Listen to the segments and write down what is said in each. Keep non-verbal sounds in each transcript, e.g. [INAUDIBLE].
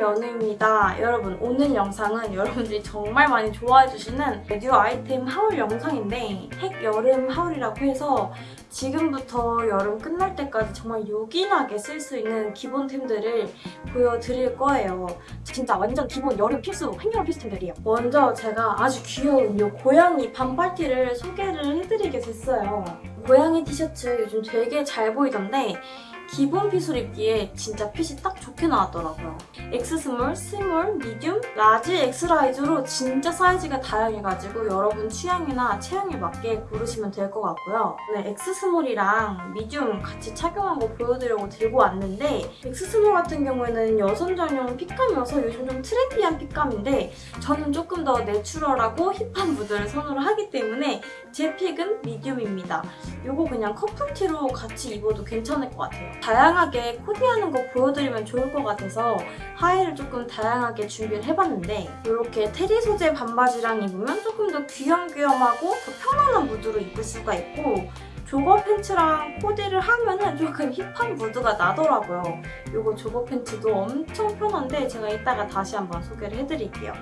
연우입니다. 여러분 오늘 영상은 여러분들이 정말 많이 좋아해주시는 new 아이템 haul 영상인데 핵 여름 haul이라고 해서 지금부터 여름 끝날 때까지 정말 요긴하게 쓸 수 있는 기본템들을 보여드릴 거예요. 진짜 완전 기본 여름 필수, 한여름 필수템들이에요. 먼저 제가 아주 귀여운 이 고양이 반팔티를 소개를 해드리게 됐어요. 고양이 티셔츠 요즘 되게 잘 보이던데 기본 fit을 입기에 진짜 핏이 딱 좋게 나왔더라고요. X small, 미디움, 라지, 엑스라이즈로 진짜 사이즈가 다양해가지고 여러분 취향이나 체형에 맞게 고르시면 될 것 같고요. 네, X 스몰이랑 미디움 같이 착용한 거 보여드리려고 들고 왔는데 X 스몰 같은 경우에는 여성 전용 fit감이어서 요즘 좀 trendy한 fit감인데 저는 조금 더 natural하고 hip한 무드를 선호를 하기 때문에 제 pick은 medium입니다. 이거 그냥 커플티로 같이 입어도 괜찮을 것 같아요. 다양하게 코디하는 거 보여드리면 좋을 것 같아서 하의를 조금 다양하게 준비를 해봤는데 이렇게 terry 소재 반바지랑 입으면 조금 더 귀염귀염하고 더 편안한 무드로 입을 수가 있고 jogger 팬츠랑 코디를 하면은 조금 hip한 무드가 나더라고요. 이거 jogger 팬츠도 엄청 편한데 제가 이따가 다시 한번 소개를 해드릴게요.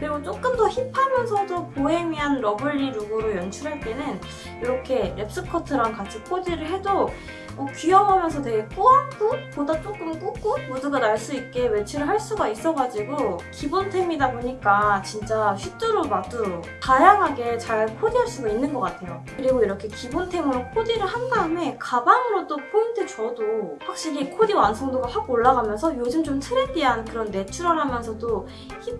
그리고 조금 더 hip하면서도 보헤미안 lovely look으로 연출할 때는 이렇게 랩스커트랑 같이 코디를 해도 어, 귀여워하면서 되게 꾸안꾸보다 조금 꾸꾸 무드가 날 수 있게 매치를 할 수가 있어가지고 기본템이다 보니까 진짜 휘뚜루 마뚜루 다양하게 잘 코디할 수가 있는 것 같아요. 그리고 이렇게 기본템으로 코디를 한 다음에 가방으로 또 포인트 줘도 확실히 코디 완성도가 확 올라가면서 요즘 좀 trendy한 그런 natural하면서도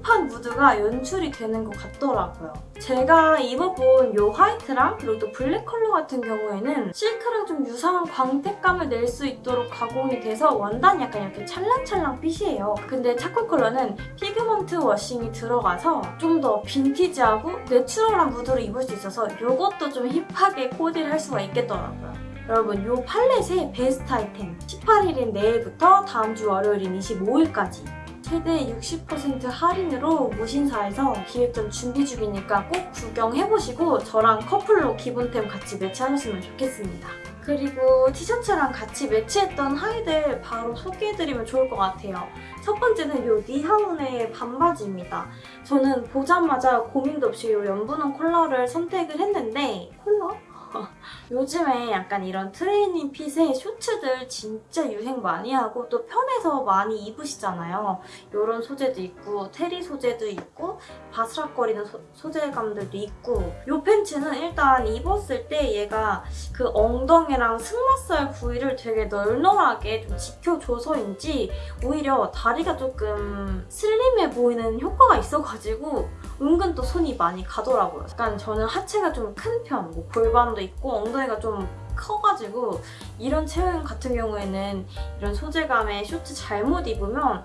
hip한 무드가 연출이 되는 것 같더라고요. 제가 입어본 이 화이트랑 그리고 또 블랙 컬러 같은 경우에는 실크랑 좀 유사한 광택감을 낼 수 있도록 가공이 돼서 원단이 약간 이렇게 찰랑찰랑 fit이에요. 근데 charcoal 컬러는 pigment washing이 들어가서 좀 더 빈티지하고 natural한 무드로 입을 수 있어서 이것도 좀 hip하게 코디를 할 수가 있겠더라고요. 여러분 이 팔렛의 베스트 아이템 18일인 내일부터 다음 주 월요일인 25일까지 최대 60% 할인으로 무신사에서 기획전 준비 중이니까 꼭 구경해보시고 저랑 커플로 기본템 같이 매치하셨으면 좋겠습니다. 그리고 티셔츠랑 같이 매치했던 하의들 바로 소개해드리면 좋을 것 같아요. 첫 번째는 이 니하운의 반바지입니다. 저는 보자마자 고민도 없이 이 연분홍 컬러를 선택을 했는데 컬러? 요즘에 약간 이런 트레이닝 핏의 쇼츠들 진짜 유행 많이 하고 또 편해서 많이 입으시잖아요. 이런 소재도 있고 테리 소재도 있고 바스락거리는 소, 재감들도 있고 이 팬츠는 일단 입었을 때 얘가 그 엉덩이랑 승마살 부위를 되게 널널하게 좀 지켜줘서인지 오히려 다리가 조금 슬림해 보이는 효과가 있어가지고 은근 또 손이 많이 가더라고요. 약간 저는 하체가 좀 큰 편, 뭐 골반도 있고 엉덩이가 좀 커가지고 이런 체형 같은 경우에는 이런 소재감의 쇼트 잘못 입으면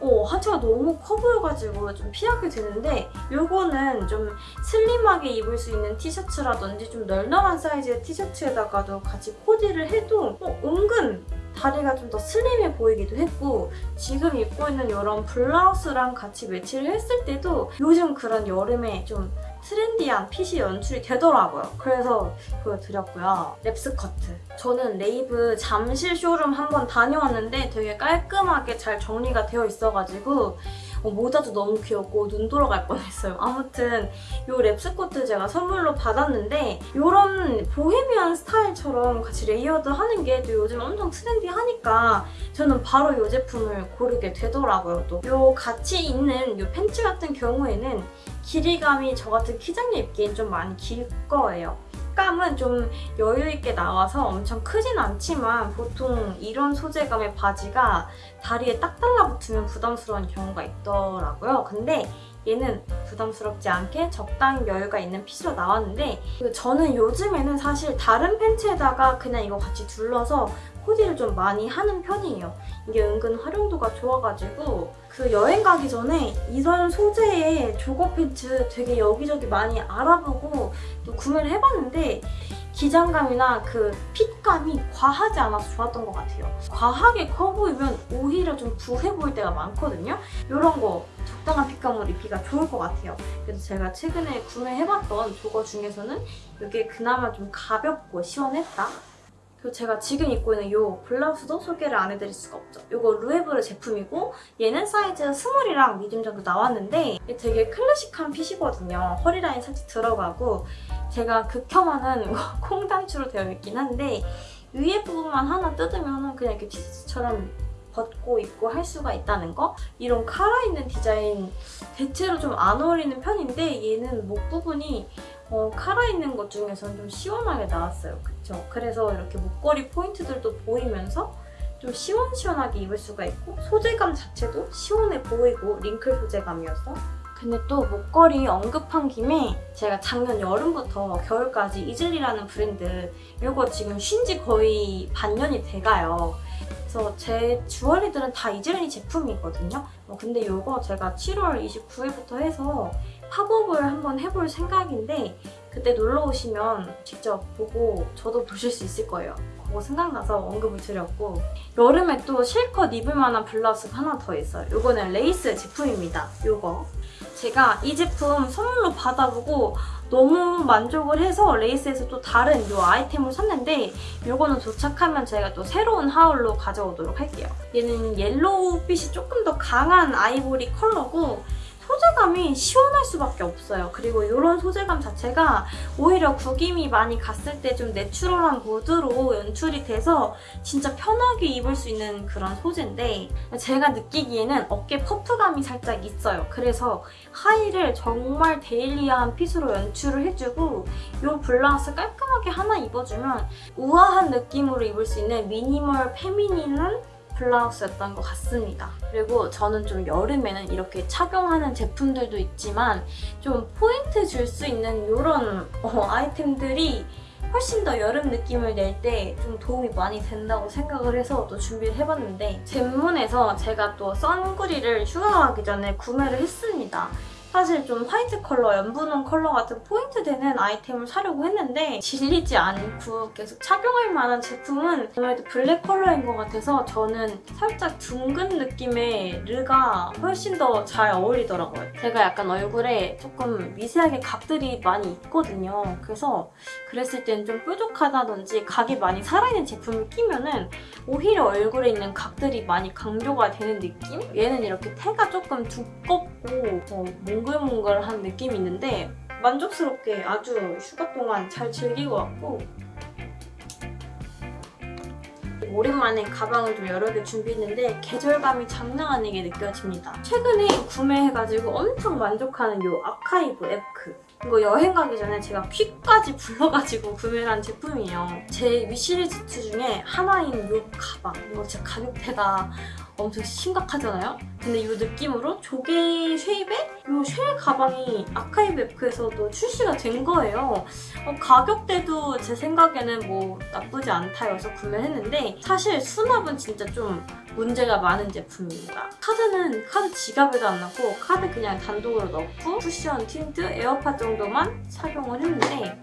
어, 하체가 너무 커 보여가지고 좀 피하게 되는데 이거는 좀 슬림하게 입을 수 있는 티셔츠라든지 좀 널널한 사이즈의 티셔츠에다가도 같이 코디를 해도 어, 은근 다리가 좀 더 슬림해 보이기도 했고 지금 입고 있는 이런 블라우스랑 같이 매치를 했을 때도 요즘 그런 여름에 좀 trendy한 fit이 연출이 되더라고요. 그래서 보여드렸고요. 랩스커트. 저는 레이브 잠실 쇼룸 한번 다녀왔는데 되게 깔끔하게 잘 정리가 되어 있어가지고 어, 모자도 너무 귀엽고 눈 돌아갈 뻔했어요. 아무튼 이 랩스커트 제가 선물로 받았는데 이런 보헤미안 스타일처럼 같이 layered 하는 게 또 요즘 엄청 trendy하니까 저는 바로 이 제품을 고르게 되더라고요. 또 이 같이 있는 이 팬츠 같은 경우에는 길이감이 저 같은 키장녀 입기엔 좀 많이 길 거예요. 색감은 좀 여유있게 나와서 엄청 크진 않지만 보통 이런 소재감의 바지가 다리에 딱 달라붙으면 부담스러운 경우가 있더라고요. 근데 얘는 부담스럽지 않게 적당히 여유가 있는 핏으로 나왔는데 저는 요즘에는 사실 다른 팬츠에다가 그냥 이거 같이 둘러서 코디를 좀 많이 하는 편이에요. 이게 은근 활용도가 좋아가지고 그 여행 가기 전에 이런 소재의 조거 팬츠 되게 여기저기 많이 알아보고 또 구매를 해봤는데 기장감이나 그 fit감이 과하지 않아서 좋았던 것 같아요. 과하게 커 보이면 오히려 좀 부해 보일 때가 많거든요. 이런 거 적당한 fit감으로 입기가 좋을 것 같아요. 그래서 제가 최근에 구매해봤던 jogger 중에서는 이게 그나마 좀 가볍고 시원했다. 그리고 제가 지금 입고 있는 이 블라우스도 소개를 안 해드릴 수가 없죠. 이거 루에브르 제품이고 얘는 사이즈 스몰이랑 미디움 정도 나왔는데 되게 클래식한 fit이거든요. 허리 라인 살짝 들어가고 제가 극혐하는 [LAUGHS] 콩 단추로 되어 있긴 한데 위에 부분만 하나 뜯으면 그냥 이렇게 티셔츠처럼 벗고 입고 할 수가 있다는 거? 이런 카라 있는 디자인 대체로 좀 안 어울리는 편인데 얘는 목 부분이 어, 카라 있는 것 중에서는 좀 시원하게 나왔어요. 그쵸? 그래서 이렇게 목걸이 포인트들도 보이면서 좀 시원시원하게 입을 수가 있고 소재감 자체도 시원해 보이고 링클 소재감이었어. 근데 또 목걸이 언급한 김에 제가 작년 여름부터 겨울까지 이즐리라는 브랜드 이거 지금 쉰 지 거의 반년이 돼가요. 그래서 제 주얼리들은 다 이즐리 제품이거든요. 어, 근데 이거 제가 7월 29일부터 해서 팝업을 한번 해볼 생각인데 그때 놀러 오시면 직접 보고 저도 보실 수 있을 거예요. 그거 생각나서 언급을 드렸고 여름에 또 실컷 입을 만한 블라우스가 하나 더 있어요. 이거는 레이스 제품입니다. 이거 제가 이 제품 선물로 받아보고 너무 만족을 해서 레이스에서 또 다른 이 아이템을 샀는데 이거는 도착하면 제가 또 새로운 haul로 가져오도록 할게요. 얘는 옐로우빛이 조금 더 강한 아이보리 컬러고 소재감이 시원할 수밖에 없어요. 그리고 이런 소재감 자체가 오히려 구김이 많이 갔을 때 좀 natural한 무드로 연출이 돼서 진짜 편하게 입을 수 있는 그런 소재인데 제가 느끼기에는 어깨 puff감이 살짝 있어요. 그래서 하의를 정말 daily한 fit으로 연출을 해주고 이 블라우스 깔끔하게 하나 입어주면 우아한 느낌으로 입을 수 있는 minimal feminine한 블라우스였던 것 같습니다. 그리고 저는 좀 여름에는 이렇게 착용하는 제품들도 있지만 좀 포인트 줄 수 있는 이런 어, 아이템들이 훨씬 더 여름 느낌을 낼 때 좀 도움이 많이 된다고 생각을 해서 또 준비를 해봤는데 젠몬에서 제가 또 선구리를 휴가 가기 전에 구매를 했습니다. 사실 좀 화이트 컬러, 연분홍 컬러 같은 포인트 되는 아이템을 사려고 했는데 질리지 않고 계속 착용할 만한 제품은 아무래도 블랙 컬러인 것 같아서 저는 살짝 둥근 느낌의 테가 훨씬 더 잘 어울리더라고요. 제가 약간 얼굴에 조금 미세하게 각들이 많이 있거든요. 그래서 그랬을 땐좀 뾰족하다든지 각이 많이 살아있는 제품을 끼면 은 오히려 얼굴에 있는 각들이 많이 강조가 되는 느낌? 얘는 이렇게 태가 조금 두껍고 어, 몽글몽글한 느낌이 있는데 만족스럽게 아주 휴가 동안 잘 즐기고 왔고 오랜만에 가방을 좀 여러 개 준비했는데 계절감이 장난 아니게 느껴집니다. 최근에 구매해가지고 엄청 만족하는 이 아카이브 에크 이거 여행 가기 전에 제가 퀵까지 불러가지고 구매를 한 제품이에요. 제 위시리스트 중에 하나인 이 가방 이거 진짜 가격대가 엄청 심각하잖아요? 근데 이 느낌으로 조개 shape의 이 shell 가방이 아카이브 앱크에서도 출시가 된 거예요. 어, 가격대도 제 생각에는 뭐 나쁘지 않다 해서 구매했는데 사실 수납은 진짜 좀 문제가 많은 제품입니다. 카드는 카드 지갑에도 안 넣고 카드 그냥 단독으로 넣고 쿠션, 틴트, 에어팟 정도만 착용을 했는데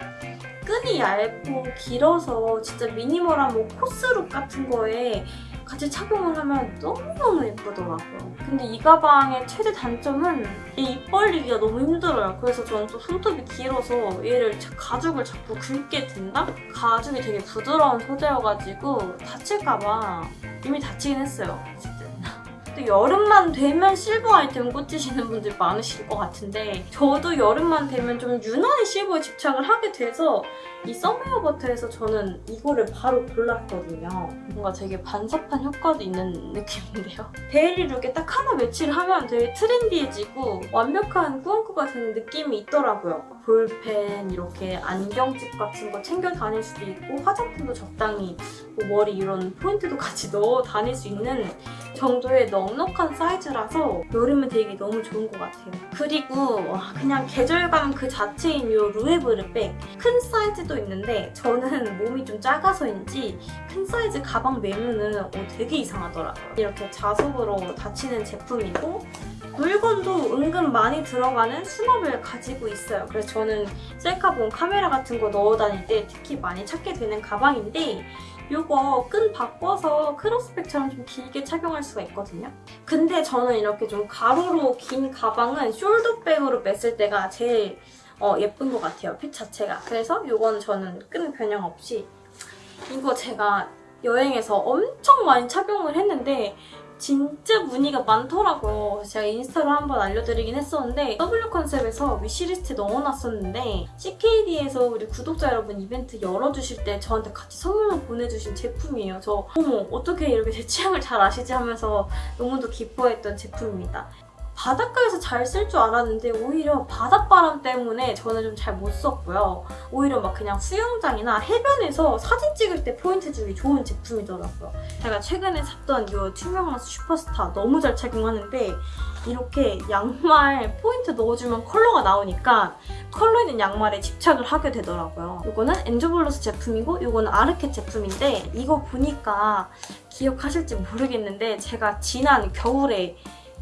끈이 얇고 길어서 진짜 minimal한 뭐 코스 look 같은 거에 같이 착용을 하면 너무너무 예쁘더라고요. 근데 이 가방의 최대 단점은 이입 벌리기가 너무 힘들어요. 그래서 저는 또 손톱이 길어서 얘를 자- 가죽을 자꾸 긁게 된다? 가죽이 되게 부드러운 소재여가지고 다칠까봐 이미 다치긴 했어요. 또 여름만 되면 실버 아이템 꽂히시는 분들 많으실 것 같은데 저도 여름만 되면 좀 유난히 실버에 집착을 하게 돼서 이 썸웨어 버터에서 저는 이거를 바로 골랐거든요. 뭔가 되게 반사판 효과도 있는 느낌인데요. [LAUGHS] daily look에 딱 하나 매치를 하면 되게 trendy해지고 완벽한 꾸안꾸가 되는 느낌이 있더라고요. 볼펜, 이렇게 안경집 같은 거 챙겨 다닐 수도 있고 화장품도 적당히 뭐 머리 이런 포인트도 [LAUGHS] 같이 넣어 다닐 수 있는 정도의 넉넉한 사이즈라서 여름에 되게 너무 좋은 것 같아요. 그리고 와, 그냥 계절감 그 자체인 이 루에브르 백 큰 사이즈도 있는데 저는 몸이 좀 작아서인지 큰 사이즈 가방 매면은 어, 되게 이상하더라고요. 이렇게 자석으로 닫히는 제품이고 물건도 은근 많이 들어가는 수납을 가지고 있어요. 그래서 저는 셀카봉 카메라 같은 거 넣어 다닐 때 특히 많이 찾게 되는 가방인데 이거 끈 바꿔서 크로스백처럼 좀 길게 착용할 수가 있거든요. 근데 저는 이렇게 좀 가로로 긴 가방은 숄더백으로 맸을 때가 제일 어, 예쁜 것 같아요. 핏 자체가. 그래서 이건 저는 끈 변형 없이 이거 제가 여행에서 엄청 많이 착용을 했는데 진짜 문의가 많더라고요. 제가 인스타로 한번 알려드리긴 했었는데 W 컨셉에서 위시리스트에 넣어놨었는데 CKD에서 우리 구독자 여러분 이벤트 열어주실 때 저한테 같이 선물로 보내주신 제품이에요. 저 어머 어떻게 이렇게 제 취향을 잘 아시지 하면서 너무도 기뻐했던 제품입니다. 바닷가에서 잘 쓸 줄 알았는데 오히려 바닷바람 때문에 저는 좀 잘 못 썼고요. 오히려 막 그냥 수영장이나 해변에서 사진 찍을 때 포인트 주기 좋은 제품이더라고요. 제가 최근에 샀던 이 투명한 슈퍼스타 너무 잘 착용하는데 이렇게 양말 포인트 넣어주면 컬러가 나오니까 컬러 있는 양말에 집착을 하게 되더라고요. 이거는 엔조블러스 제품이고 이거는 아르케 제품인데 이거 보니까 기억하실지 모르겠는데 제가 지난 겨울에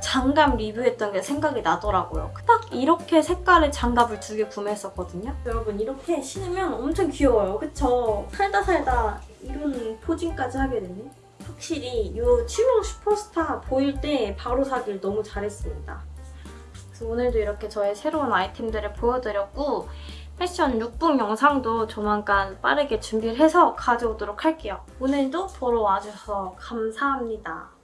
장갑 리뷰했던 게 생각이 나더라고요. 딱 이렇게 색깔의 장갑을 두 개 구매했었거든요. 여러분 이렇게 신으면 엄청 귀여워요. 그쵸? 살다 살다 이런 posing까지 하게 되네. 확실히 이 투명 슈퍼스타 보일 때 바로 사길 너무 잘했습니다. 그래서 오늘도 이렇게 저의 새로운 아이템들을 보여드렸고 패션 룩북 영상도 조만간 빠르게 준비를 해서 가져오도록 할게요. 오늘도 보러 와주셔서 감사합니다.